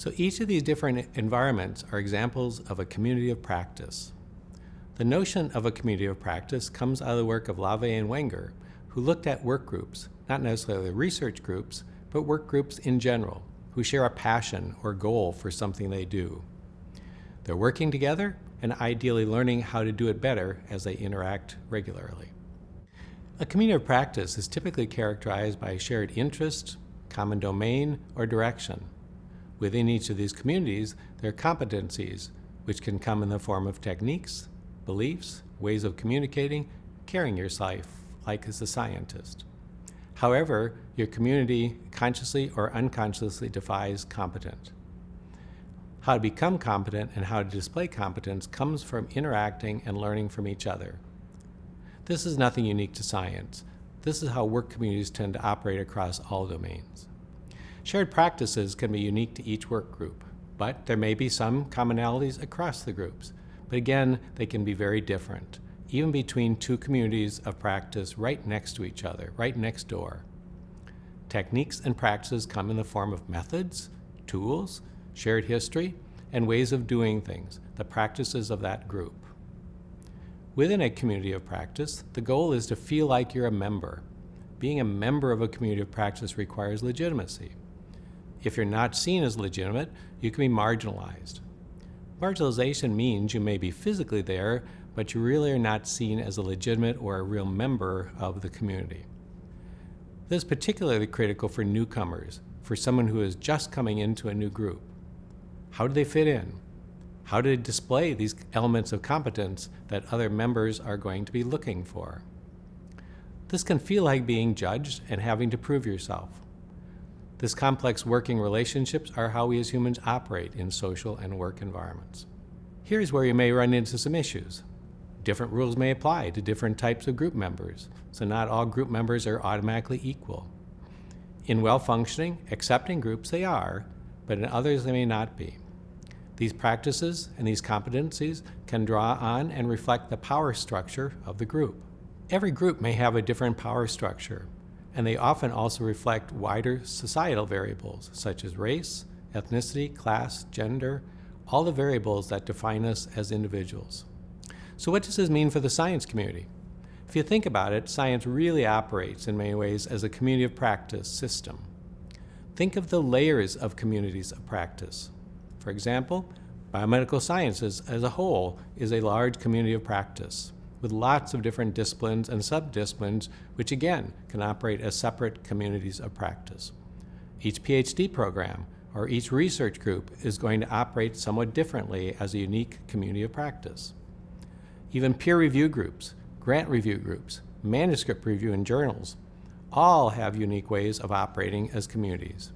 So each of these different environments are examples of a community of practice. The notion of a community of practice comes out of the work of Lave and Wenger, who looked at work groups, not necessarily research groups, but work groups in general, who share a passion or goal for something they do. They're working together and ideally learning how to do it better as they interact regularly. A community of practice is typically characterized by shared interest, common domain, or direction. Within each of these communities, there are competencies, which can come in the form of techniques, beliefs, ways of communicating, carrying your life like as a scientist. However, your community consciously or unconsciously defines competent. How to become competent and how to display competence comes from interacting and learning from each other. This is nothing unique to science. This is how work communities tend to operate across all domains. Shared practices can be unique to each work group, but there may be some commonalities across the groups. But again, they can be very different, even between two communities of practice right next to each other, right next door. Techniques and practices come in the form of methods, tools, shared history, and ways of doing things, the practices of that group. Within a community of practice, the goal is to feel like you're a member. Being a member of a community of practice requires legitimacy. If you're not seen as legitimate, you can be marginalized. Marginalization means you may be physically there, but you really are not seen as a legitimate or a real member of the community. This is particularly critical for newcomers, for someone who is just coming into a new group. How do they fit in? How do they display these elements of competence that other members are going to be looking for? This can feel like being judged and having to prove yourself. This complex working relationships are how we as humans operate in social and work environments. Here's where you may run into some issues. Different rules may apply to different types of group members, so not all group members are automatically equal. In well-functioning, accepting groups they are, but in others they may not be. These practices and these competencies can draw on and reflect the power structure of the group. Every group may have a different power structure, and they often also reflect wider societal variables such as race, ethnicity, class, gender, all the variables that define us as individuals. So what does this mean for the science community? If you think about it, science really operates in many ways as a community of practice system. Think of the layers of communities of practice. For example, biomedical sciences as a whole is a large community of practice with lots of different disciplines and subdisciplines, which again can operate as separate communities of practice. Each PhD program or each research group is going to operate somewhat differently as a unique community of practice. Even peer review groups, grant review groups, manuscript review in journals, all have unique ways of operating as communities.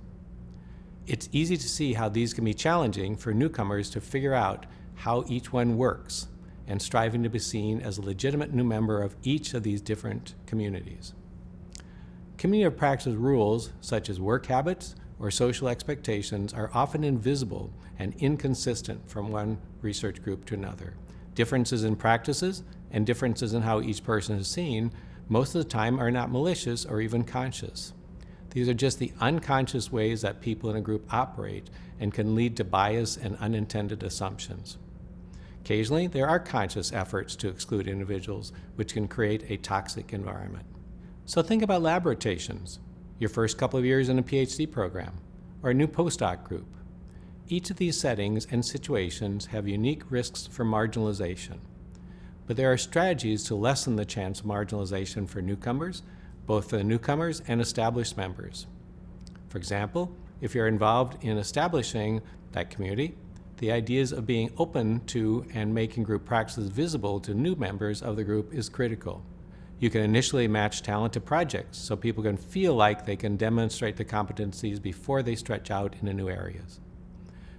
It's easy to see how these can be challenging for newcomers to figure out how each one works and striving to be seen as a legitimate new member of each of these different communities. Community of practice rules, such as work habits or social expectations, are often invisible and inconsistent from one research group to another. Differences in practices and differences in how each person is seen most of the time are not malicious or even conscious. These are just the unconscious ways that people in a group operate and can lead to bias and unintended assumptions. Occasionally, there are conscious efforts to exclude individuals, which can create a toxic environment. So think about lab rotations, your first couple of years in a PhD program, or a new postdoc group. Each of these settings and situations have unique risks for marginalization. But there are strategies to lessen the chance of marginalization for newcomers, both for the newcomers and established members. For example, if you're involved in establishing that community, the ideas of being open to and making group practices visible to new members of the group is critical. You can initially match talent to projects so people can feel like they can demonstrate the competencies before they stretch out into new areas.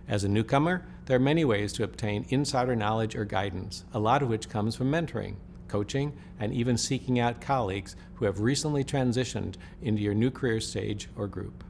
As a newcomer, there are many ways to obtain insider knowledge or guidance, a lot of which comes from mentoring, coaching, and even seeking out colleagues who have recently transitioned into your new career stage or group.